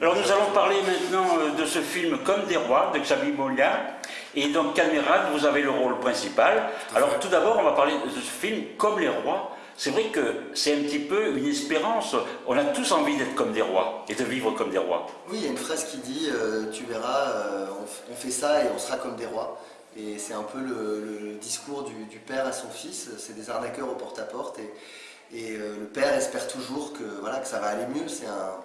Alors nous allons parler maintenant euh, de ce film Comme des rois de Xavier Molia. Et donc Caméra, vous avez le rôle principal. Alors tout d'abord, on va parler de ce film Comme les rois. C'est vrai que c'est un petit peu une espérance. On a tous envie d'être comme des rois et de vivre comme des rois. Oui, il y a une phrase qui dit euh, Tu verras, euh, on, fait ça et on sera comme des rois. Et c'est un peu le, discours du, père à son fils. C'est des arnaqueurs au porte-à-porte. et, et le père espère toujours que, voilà, que ça va aller mieux. C'est un,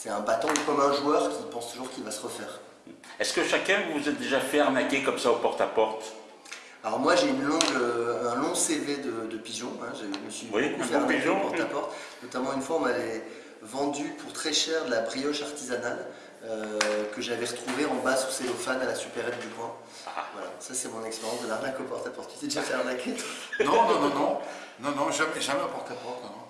c'est un bâton comme un joueur qui pense toujours qu'il va se refaire. Est-ce que chacun vous êtes déjà fait arnaquer comme ça au porte-à-porte? Alors moi j'ai une longue, euh, un long CV de, pigeons, hein. je me suis oui, fait arnaquer au porte-à-porte. Notamment une fois on m'avait vendu pour très cher de la brioche artisanale euh, que j'avais retrouvée en bas sous cellophane à la supérette du coin. Ah. Voilà, ça c'est mon expérience de l'arnaque au porte-à-porte. Tu t'es déjà fait arnaquer Non, non, non, non, non, non, jamais, jamais au porte-à-porte. non.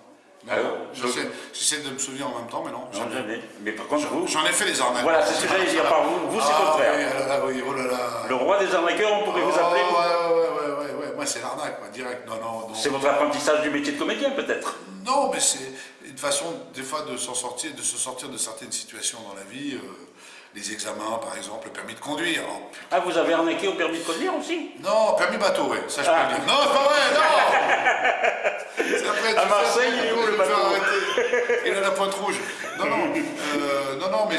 J'essaie de me souvenir en même temps, mais non. Non, jamais. Mais par contre, vous. J'en ai fait des arnaques. Voilà, c'est ce que j'allais dire. Par vous, vous c'est ah, contraire. Oui, oh. Le roi des arnaqueurs, on pourrait vous oh, appeler. Ouais, ouais, ouais, ouais, ouais. Moi, c'est l'arnaque, direct. Non, non, non. C'est votre apprentissage du métier de comédien, peut-être Non, mais c'est une façon, des fois, de s'en sortir, de se sortir de certaines situations dans la vie. Euh, les examens, par exemple, le permis de conduire. Ah, vous avez arnaqué au permis de conduire aussi? Non, permis bateau, oui, ça je peux ah. dire. Non, c'est pas vrai, non après, À Marseille, il est où le bateau Il a la pointe rouge. Non, non, euh, non, non, mais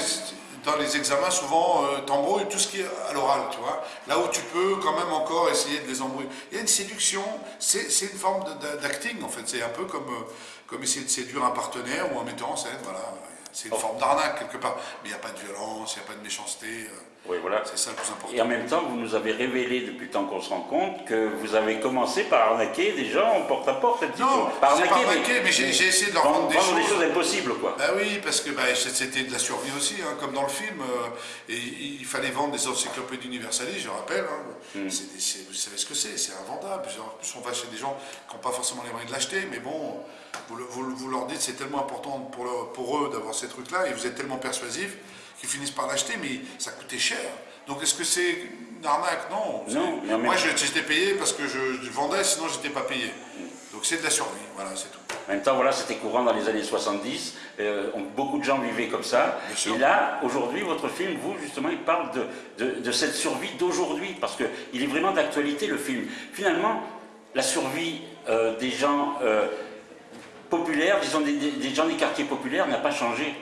dans les examens, souvent, euh, t'embrouilles tout ce qui est à l'oral, tu vois. Là où tu peux quand même encore essayer de les embrouiller. Il y a une séduction, c'est une forme d'acting, en fait. C'est un peu comme, euh, comme essayer de séduire un partenaire ou un metteur en scène, voilà. C'est une forme d'arnaque quelque part. Mais il n'y a pas de violence, il n'y a pas de méchanceté. Euh, oui, voilà. C'est ça le plus important. Et en même temps, vous nous avez révélé depuis le temps qu'on se rend compte que vous avez commencé par arnaquer des gens en porte-à-porte. -porte, non, par arnaquer, pas arnaquer, mais, j'ai essayé de leur vendre, des, choses. des choses impossibles, quoi. Bah oui, parce que bah, c'était de la survie aussi, hein, comme dans le film. Euh, et il fallait vendre des encyclopédies universalistes, je rappelle. Hein. Hmm. vous savez ce que c'est, c'est invendable. En plus, on va chez des gens qui n'ont pas forcément les moyens de l'acheter, mais bon, vous, vous, leur dites c'est tellement important pour, pour eux d'avoir ces trucs-là, et vous êtes tellement persuasif qu'ils finissent par l'acheter, mais ça coûtait cher. Donc est-ce que c'est une arnaque? Non. non moi j'étais payé parce que je, vendais, sinon j'étais pas payé. Donc c'est de la survie, voilà, c'est tout. En même temps, voilà, c'était courant dans les années 70, euh, beaucoup de gens vivaient comme ça. Et là, aujourd'hui, votre film, vous, justement, il parle de, de, cette survie d'aujourd'hui, parce qu'il est vraiment d'actualité, le film. Finalement, la survie euh, des gens euh, populaires, disons des gens des quartiers populaires, n'a pas changé.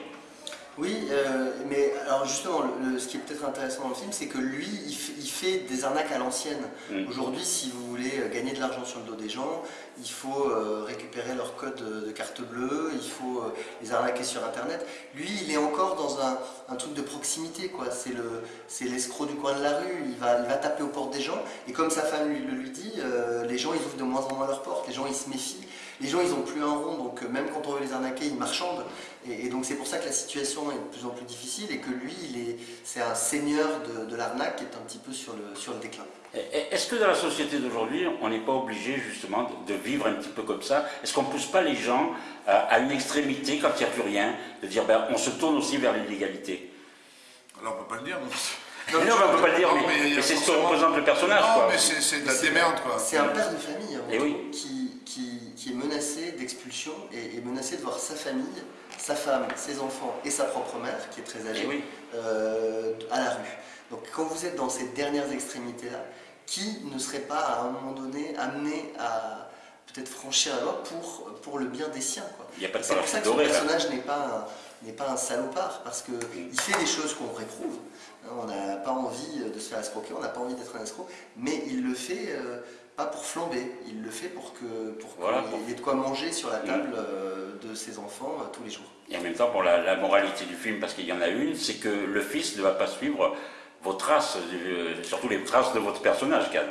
Oui, euh, mais alors justement, ce qui est peut-être intéressant dans le film, c'est que lui, il, fait des arnaques à l'ancienne. Mm. Aujourd'hui, si vous voulez euh, gagner de l'argent sur le dos des gens, il faut euh, récupérer leur code de, carte bleue, il faut les arnaquer sur Internet. Lui, il est encore dans un, truc de proximité, quoi. C'est l'escroc du coin de la rue, il va, il va taper aux portes des gens, et comme sa femme lui, le lui dit, les gens, ils ouvrent de moins en moins leurs portes, les gens, ils se méfient les gens ils n'ont plus un rond, donc euh, même quand on veut les arnaquer, ils marchandent. Et, donc c'est pour ça que la situation est de plus en plus difficile et que lui, c'est un seigneur de, l'arnaque qui est un petit peu sur le, sur le déclin. Est-ce que dans la société d'aujourd'hui, on n'est pas obligé justement de, vivre un petit peu comme ça? Est-ce qu'on ne pousse pas les gens à, une extrémité quand il n'y a plus rien, de dire ben, on se tourne aussi vers l'illégalité? Alors on ne peut pas le dire, non non, on ne peut pas le dire, mais, c'est ce que représente le personnage. Non, mais c'est de la démerde, quoi. C'est un père de famille hein, Et oui. qui, qui, est menacé d'expulsion et est menacé de voir sa famille, sa femme, ses enfants et sa propre mère, qui est très âgée, euh, à la rue. Donc quand vous êtes dans ces dernières extrémités-là, qui ne serait pas à un moment donné amené à peut-être franchir la loi pour, pour le bien des siens C'est pour ça que son personnage n'est pas, n'est pas un salopard, parce qu'il fait des choses qu'on réprouve. Hein, on n'a pas envie de se faire escroquer, on n'a pas envie d'être un escroc, mais il le fait euh, pas pour flamber, il le fait pour que pour qu'il ait de quoi manger sur la table euh, de ses enfants euh, tous les jours. Et en même temps, pour la, moralité du film, parce qu'il y en a une, c'est que le fils ne va pas suivre vos traces, euh, surtout les traces de votre personnage, Kat.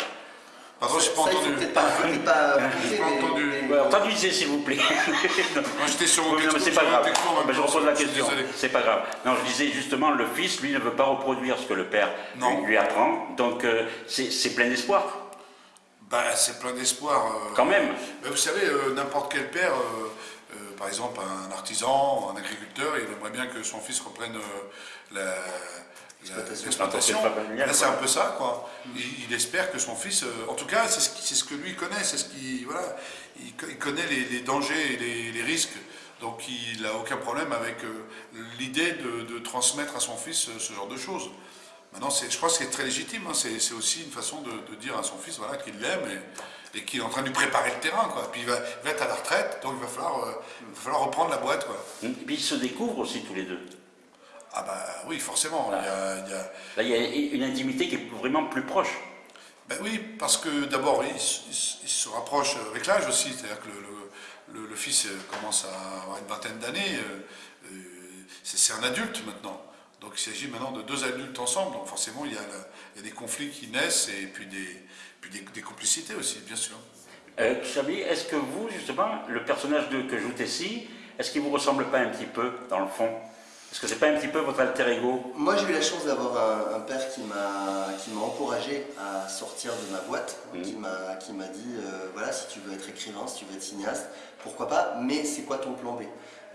Pardon, je n'ai pas entendu. Peut-être pas, pas, pas entendu. s'il vous plaît. Moi j'étais sur mon c'est pas grave. je repose la question. C'est pas grave. Non, je disais justement, le fils, lui, ne veut pas reproduire ce que le père lui, lui apprend. Donc c'est plein d'espoir. Bah, c'est plein d'espoir. Euh. Quand même. vous savez, euh, n'importe quel père, euh, par exemple un artisan, un agriculteur, il aimerait bien que son fils reprenne l'exploitation. Là, c'est un peu ça, quoi. Il, espère que son fils, en tout cas, c'est ce, ce, que lui connaît, c'est ce qui, voilà, il, connaît les, dangers et les, risques Donc il n'a aucun problème avec l'idée de, transmettre à son fils ce genre de choses. Maintenant, je crois que c'est très légitime, hein. c'est aussi une façon de, dire à son fils voilà, qu'il l'aime et, qu'il est en train de lui préparer le terrain. Quoi. Puis il va, être à la retraite, donc il va falloir, falloir reprendre la boîte. Quoi. Et puis ils se découvrent aussi tous les deux. Ah bah oui, forcément. Là, il y a une intimité qui est vraiment plus proche. Ben oui, parce que d'abord, il, se rapproche avec l'âge aussi, c'est-à-dire que le, fils commence à avoir une vingtaine d'années, euh, euh, c'est un adulte maintenant. Donc il s'agit maintenant de deux adultes ensemble, donc forcément il y a, des conflits qui naissent et puis des, des, complicités aussi, bien sûr. Euh, est-ce que vous, justement, le personnage de, que joue Tessie, est-ce qu'il vous ressemble pas un petit peu, dans le fond? Est-ce que c'est pas un petit peu votre alter ego? Moi, j'ai eu la chance d'avoir un, père qui m'a encouragé à sortir de ma boîte, mmh. qui m'a dit euh, voilà, si tu veux être écrivain, si tu veux être cinéaste, pourquoi pas, mais c'est quoi ton plan B?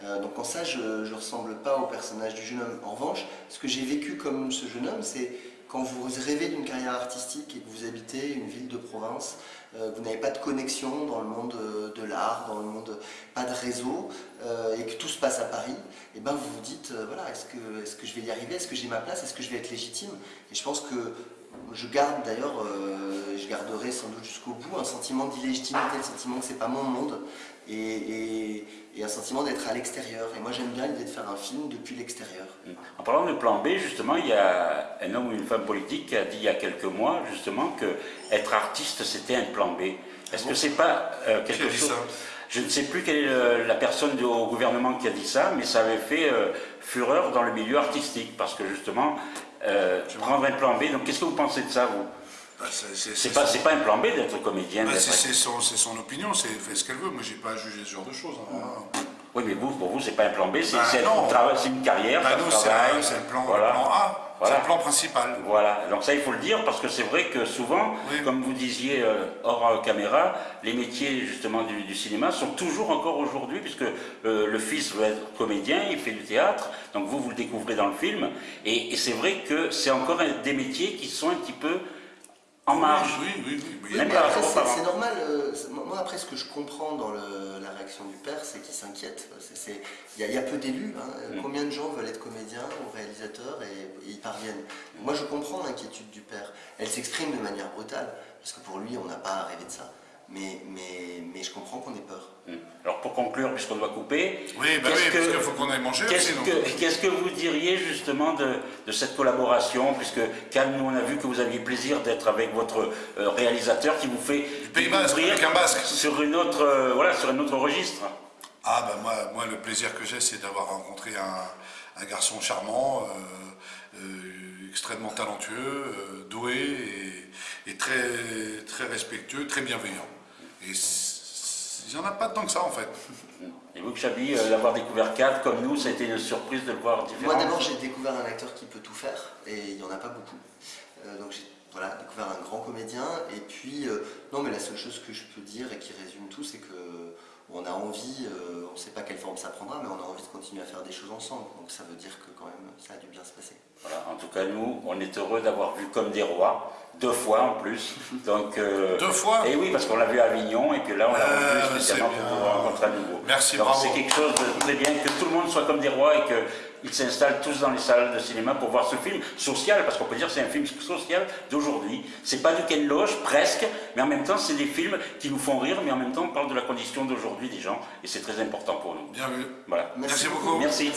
Euh, donc en ça, je ne ressemble pas au personnage du jeune homme. En revanche, ce que j'ai vécu comme ce jeune homme, c'est quand vous rêvez d'une carrière artistique et que vous habitez une ville de province, euh, vous n'avez pas de connexion dans le monde euh, de l'art, dans le monde, pas de réseau, et que tout se passe à Paris, et ben vous vous dites, voilà, est-ce que, est -ce que je vais y arriver? Est-ce que j'ai ma place? Est-ce que je vais être légitime? Et je pense que je garde d'ailleurs, je garderai sans doute jusqu'au bout un sentiment d'illégitimité, le sentiment que c'est pas mon monde, et, un sentiment d'être à l'extérieur. Et moi j'aime bien l'idée de faire un film depuis l'extérieur. Mm. En parlant de plan B, justement, il y a un homme ou une femme politique qui a dit il y a quelques mois, justement, que être artiste c'était un plan B. Est-ce que c'est pas euh, quelque chose... Je ne sais plus quelle est la personne au gouvernement qui a dit ça, mais ça avait fait euh, fureur dans le milieu artistique, parce que justement, euh, prendre un plan B, donc qu'est-ce que vous pensez de ça, vous? Bah, c'est pas, pas, un plan B d'être comédien. Bah, c'est son, son, opinion, c'est fait ce qu'elle veut. Moi, j'ai pas à juger ce genre de choses. Hein. Oui, mais vous, pour vous, c'est pas un plan B, c'est une carrière, bah, c'est un plan, voilà. plan A. C'est le plan principal. Voilà, donc ça il faut le dire parce que c'est vrai que souvent, comme vous disiez euh, hors euh, caméra, les métiers justement du, cinéma sont toujours encore aujourd'hui, puisque euh, le fils veut être comédien, il fait du théâtre, donc vous, vous le découvrez dans le film, et, et c'est vrai que c'est encore des métiers qui sont un petit peu en marge. Oui, oui, oui. après, c'est normal. Euh, moi, après, ce que je comprends dans la réaction du père, c'est qu'il s'inquiète. Il y, a peu d'élus. Hein. Mm. Combien de gens veulent être comédiens ou réalisateurs et, y parviennent Moi, je comprends l'inquiétude du père. Elle s'exprime de manière brutale, parce que pour lui, on n'a pas rêvé de ça mais, mais, mais je comprends qu'on ait peur. Hmm. Alors pour conclure, puisqu'on doit couper, oui, bah oui parce qu'il faut qu'on aille manger Qu'est-ce que, que, vous diriez justement de, de cette collaboration, puisque Cal, nous on a vu que vous aviez plaisir d'être avec votre euh, réalisateur qui vous fait du avec un basque. sur une autre, euh, voilà, sur un autre registre. Ah ben moi, moi le plaisir que j'ai c'est d'avoir rencontré un, un, garçon charmant, euh, extrêmement talentueux, doué et, et, très, très respectueux, très bienveillant. Et il n'y en a pas tant que ça en fait. Et vous, Chabi, euh, l'avoir découvert 4 comme nous, ça a été une surprise de le voir différent Moi d'abord j'ai découvert un acteur qui peut tout faire et il n'y en a pas beaucoup. Euh, donc j'ai voilà, découvert un grand comédien et puis, euh, non mais la seule chose que je peux dire et qui résume tout, c'est que on a envie, on ne sait pas quelle forme ça prendra, mais on a envie de continuer à faire des choses ensemble. Donc ça veut dire que quand même ça a dû bien se passer. Voilà, en tout cas nous, on est heureux d'avoir vu comme des rois deux fois en plus. Donc, euh, deux fois Et oui, parce qu'on l'a vu à Avignon, et puis là, on l'a vu euh, spécialement pour vous rencontrer à nouveau. Merci, Donc c'est quelque chose de très bien, que tout le monde soit comme des rois et qu'ils s'installent tous dans les salles de cinéma pour voir ce film social, parce qu'on peut dire que c'est un film social d'aujourd'hui. C'est pas du Ken Loach, presque, mais en même temps, c'est des films qui nous font rire, mais en même temps, on parle de la condition d'aujourd'hui des gens, et c'est très important pour nous. Bien vu. Voilà. Merci, beaucoup. Merci.